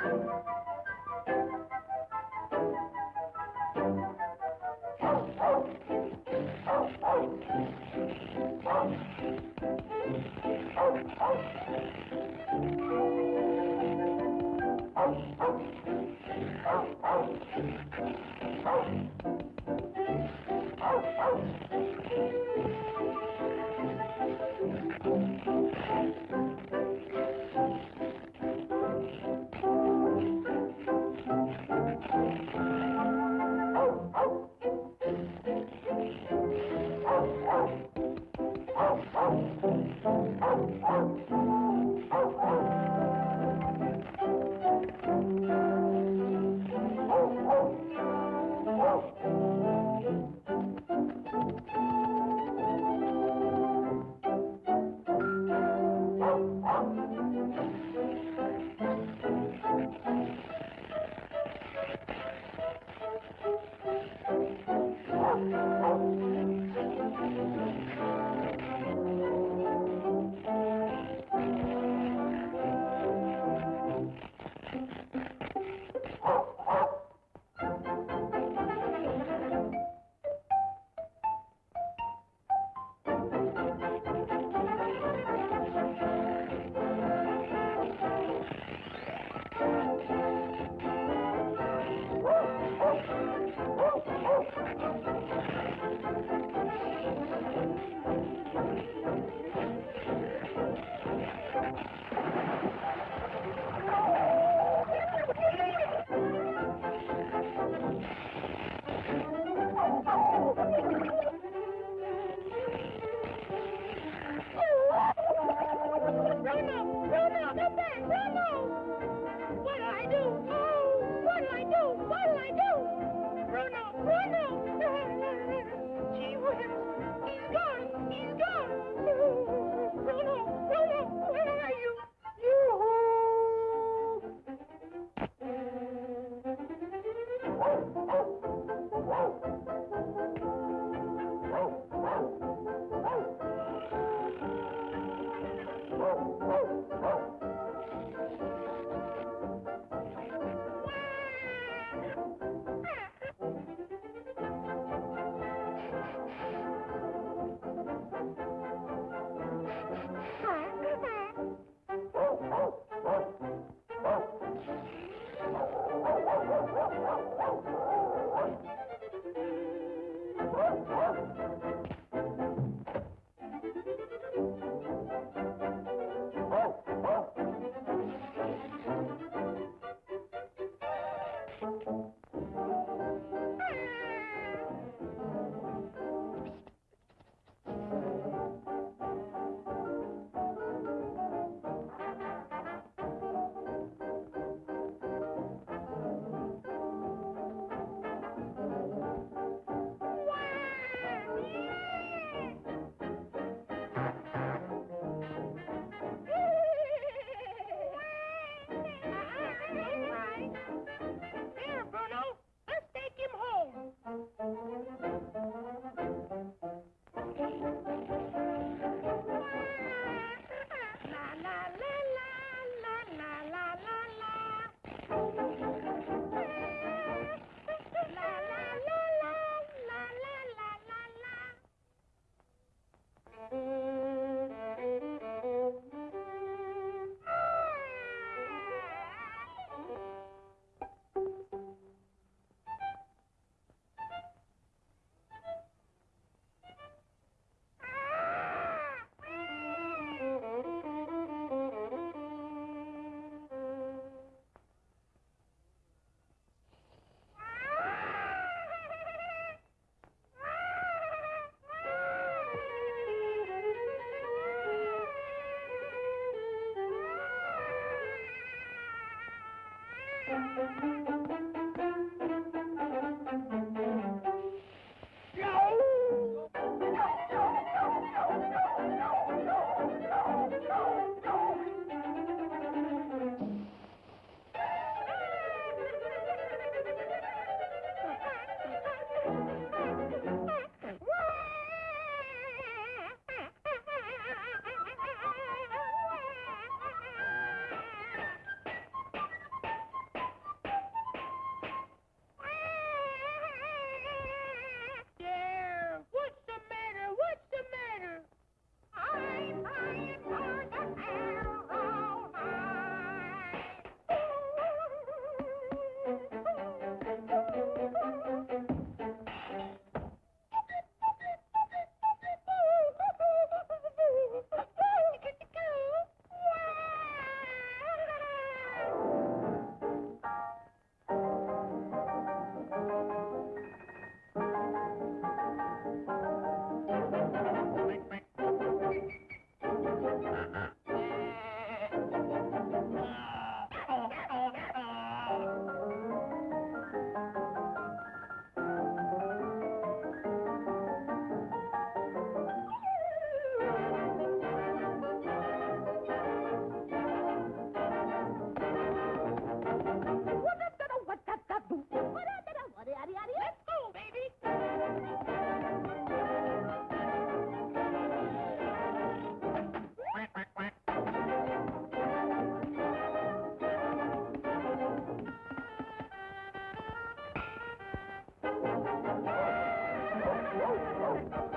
Oh, oh. Oh, oh, oh. Oh, Música Oh,